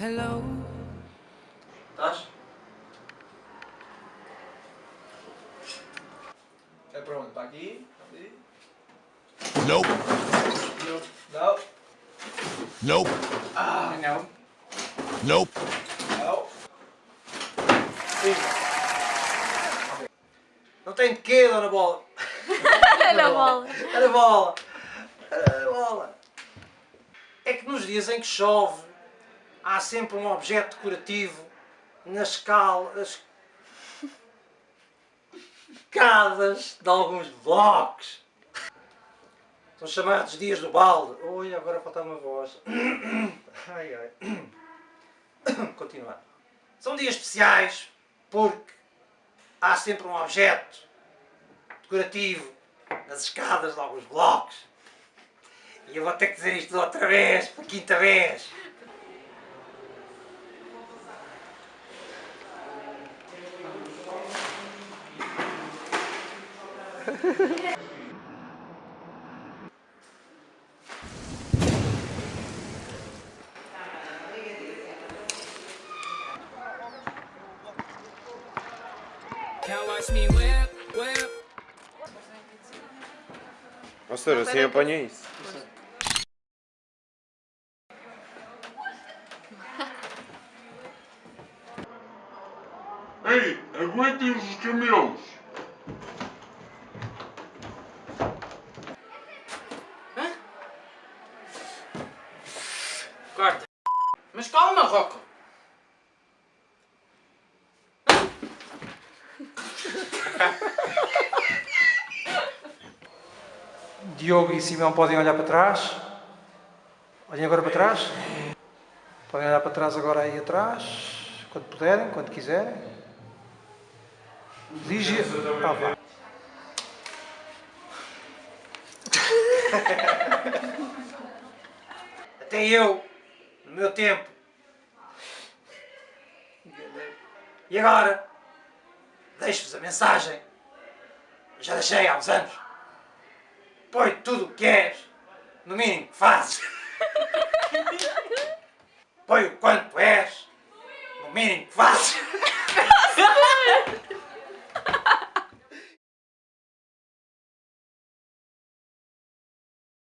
Hello. Estás? É para onde? Para aqui? Ali? Nope. Não. Nope. Ah, não. Nope. Não. Sim. Não tem de quê, dona Bola? Na bola. Era bola. Era bola. É que nos dias em que chove, há sempre um objeto decorativo nas escadas de alguns blocos. São chamados dias do balde. Oi, agora falta uma voz. Ai, ai. Continuar. São dias especiais porque há sempre um objeto decorativo nas escadas de alguns blocos. E eu vou ter que dizer isto outra vez, por quinta vez. А что, ну, раз я по ней? Эй, а где ты уже Corta. Mas calma, Rocco. Diogo e Simão podem olhar para trás. Olhem agora para trás. Podem olhar para trás agora aí atrás. Quando puderem, quando quiserem. Lígia. Ah, vá. Até eu, meu tempo. E agora, deixo-vos a mensagem. Já deixei há uns anos. Põe tudo o que queres, no mínimo que fazes. Põe o quanto és, no mínimo que fazes.